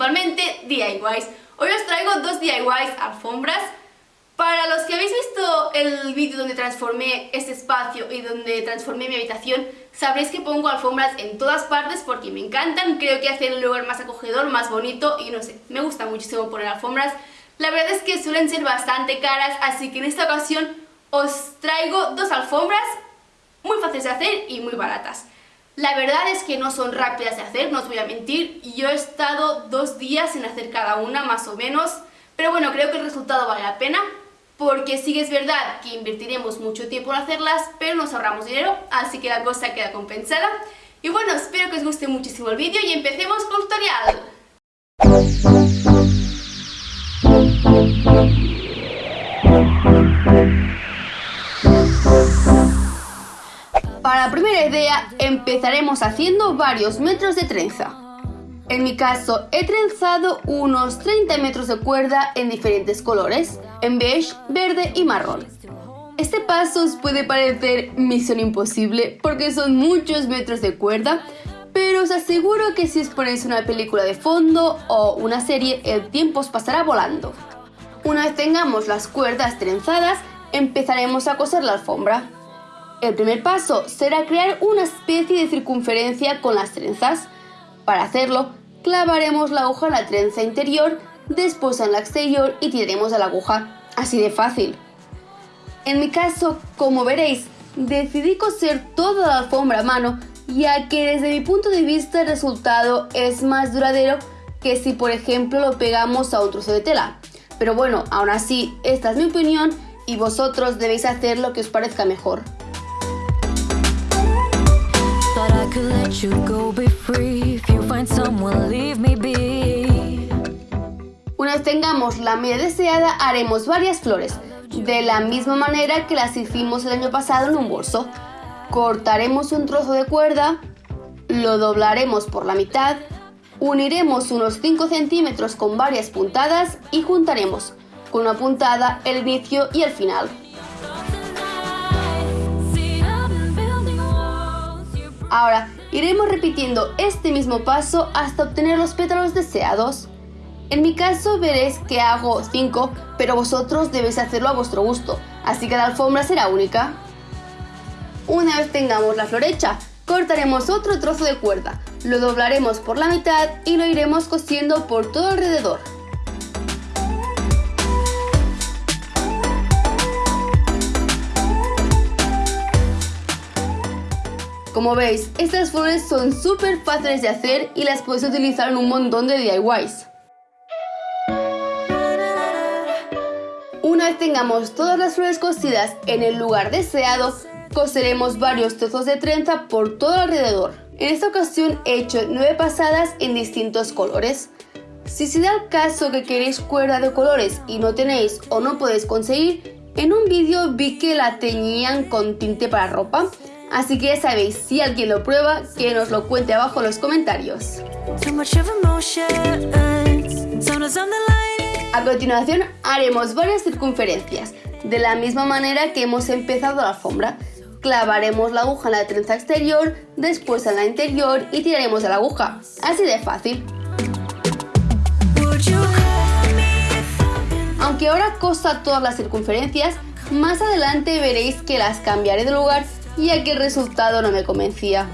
principalmente DIYs. Hoy os traigo dos DIYs alfombras. Para los que habéis visto el vídeo donde transformé este espacio y donde transformé mi habitación, sabréis que pongo alfombras en todas partes porque me encantan, creo que hacen un lugar más acogedor, más bonito y no sé, me gusta muchísimo poner alfombras. La verdad es que suelen ser bastante caras, así que en esta ocasión os traigo dos alfombras muy fáciles de hacer y muy baratas. La verdad es que no son rápidas de hacer, no os voy a mentir. Yo he estado dos días en hacer cada una, más o menos. Pero bueno, creo que el resultado vale la pena. Porque sí que es verdad que invertiremos mucho tiempo en hacerlas, pero nos ahorramos dinero, así que la cosa queda compensada. Y bueno, espero que os guste muchísimo el vídeo y empecemos con el tutorial. Para la primera idea empezaremos haciendo varios metros de trenza. En mi caso he trenzado unos 30 metros de cuerda en diferentes colores, en beige, verde y marrón. Este paso os puede parecer misión imposible porque son muchos metros de cuerda, pero os aseguro que si os ponéis una película de fondo o una serie, el tiempo os pasará volando. Una vez tengamos las cuerdas trenzadas, empezaremos a coser la alfombra. El primer paso será crear una especie de circunferencia con las trenzas. Para hacerlo, clavaremos la aguja en la trenza interior, después en la exterior y tiraremos a la aguja. Así de fácil. En mi caso, como veréis, decidí coser toda la alfombra a mano, ya que desde mi punto de vista el resultado es más duradero que si por ejemplo lo pegamos a un trozo de tela. Pero bueno, aún así, esta es mi opinión y vosotros debéis hacer lo que os parezca mejor. Una vez tengamos la media deseada, haremos varias flores, de la misma manera que las hicimos el año pasado en un bolso. Cortaremos un trozo de cuerda, lo doblaremos por la mitad, uniremos unos 5 centímetros con varias puntadas y juntaremos con una puntada el inicio y el final. Ahora iremos repitiendo este mismo paso hasta obtener los pétalos deseados. En mi caso veréis que hago 5, pero vosotros debéis hacerlo a vuestro gusto, así que la alfombra será única. Una vez tengamos la flor hecha, cortaremos otro trozo de cuerda, lo doblaremos por la mitad y lo iremos cosiendo por todo alrededor. Como veis, estas flores son súper fáciles de hacer y las puedes utilizar en un montón de DIYs. Una vez tengamos todas las flores cosidas en el lugar deseado, coseremos varios trozos de trenza por todo alrededor. En esta ocasión he hecho 9 pasadas en distintos colores. Si se da el caso que queréis cuerda de colores y no tenéis o no podéis conseguir, en un vídeo vi que la teñían con tinte para ropa, Así que ya sabéis, si alguien lo prueba, que nos lo cuente abajo en los comentarios. A continuación haremos varias circunferencias, de la misma manera que hemos empezado la alfombra. Clavaremos la aguja en la trenza exterior, después en la interior y tiraremos de la aguja. Así de fácil. Aunque ahora costa todas las circunferencias, más adelante veréis que las cambiaré de lugar ya que el resultado no me convencía.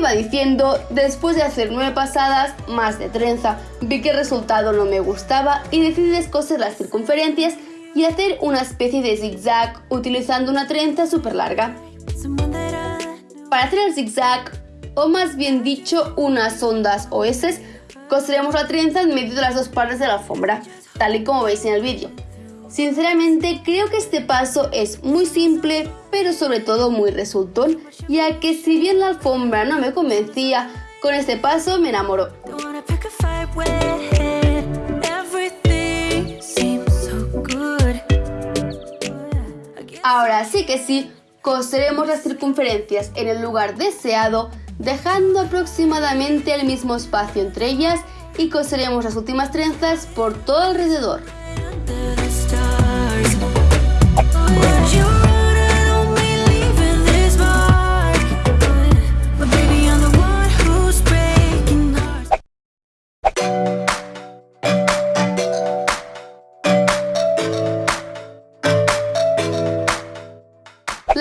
Iba diciendo, después de hacer nueve pasadas, más de trenza, vi que el resultado no me gustaba y decidí descoser las circunferencias y hacer una especie de zigzag utilizando una trenza súper larga. Para hacer el zigzag, o más bien dicho unas ondas o coseremos la trenza en medio de las dos partes de la alfombra, tal y como veis en el vídeo. Sinceramente creo que este paso es muy simple, pero sobre todo muy resultón, ya que si bien la alfombra no me convencía, con este paso me enamoró. Ahora sí que sí, coseremos las circunferencias en el lugar deseado, dejando aproximadamente el mismo espacio entre ellas y coseremos las últimas trenzas por todo alrededor.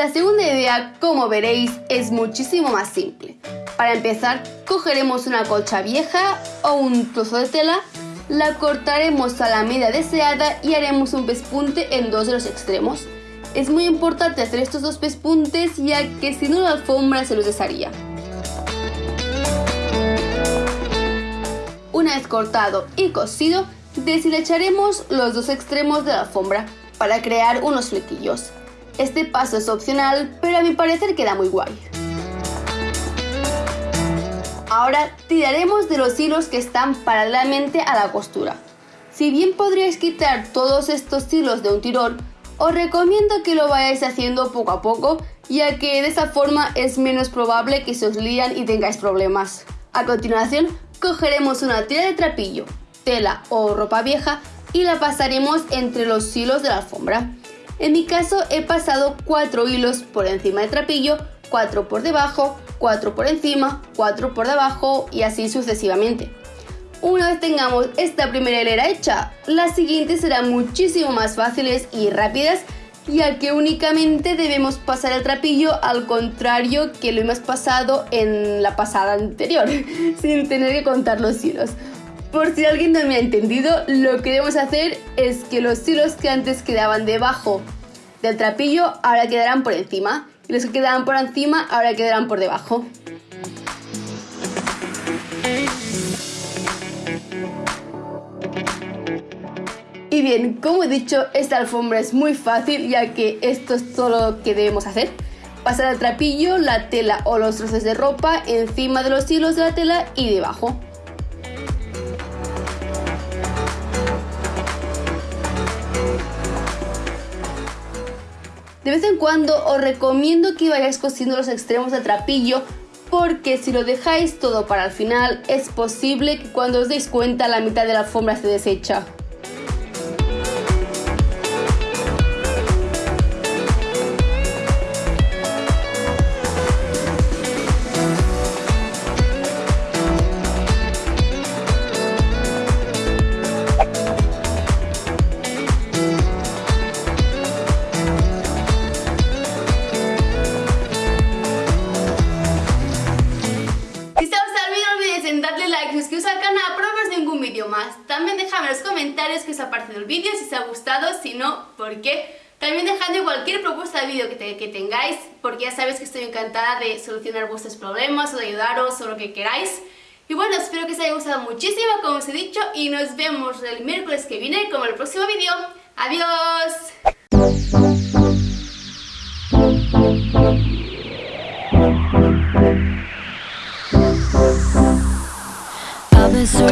La segunda idea, como veréis, es muchísimo más simple. Para empezar, cogeremos una colcha vieja o un trozo de tela, la cortaremos a la medida deseada y haremos un pespunte en dos de los extremos. Es muy importante hacer estos dos pespuntes ya que si no la alfombra se los desharía. Una vez cortado y cosido, deshilacharemos los dos extremos de la alfombra para crear unos flequillos. Este paso es opcional, pero a mi parecer queda muy guay. Ahora tiraremos de los hilos que están paralelamente a la costura. Si bien podríais quitar todos estos hilos de un tirón, os recomiendo que lo vayáis haciendo poco a poco, ya que de esa forma es menos probable que se os lían y tengáis problemas. A continuación, cogeremos una tira de trapillo, tela o ropa vieja y la pasaremos entre los hilos de la alfombra. En mi caso he pasado 4 hilos por encima del trapillo, 4 por debajo, 4 por encima, 4 por debajo y así sucesivamente. Una vez tengamos esta primera hilera hecha, las siguientes serán muchísimo más fáciles y rápidas ya que únicamente debemos pasar el trapillo al contrario que lo hemos pasado en la pasada anterior, sin tener que contar los hilos. Por si alguien no me ha entendido, lo que debemos hacer es que los hilos que antes quedaban debajo del trapillo ahora quedarán por encima y los que quedaban por encima ahora quedarán por debajo. Y bien, como he dicho, esta alfombra es muy fácil ya que esto es todo lo que debemos hacer. Pasar el trapillo, la tela o los trozos de ropa encima de los hilos de la tela y debajo. De vez en cuando os recomiendo que vayáis cosiendo los extremos del trapillo porque si lo dejáis todo para el final es posible que cuando os deis cuenta la mitad de la alfombra se desecha. Gustado, si no, por qué. También dejadme cualquier propuesta de vídeo que, que, tengáis, porque ya sabéis que estoy encantada de solucionar vuestros problemas o de ayudaros o lo que queráis. Y bueno, espero que os haya gustado muchísimo, como os he dicho, y nos vemos el miércoles que viene con el próximo vídeo. ¡Adiós!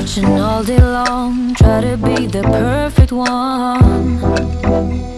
Searching all day long. Try to be the perfect one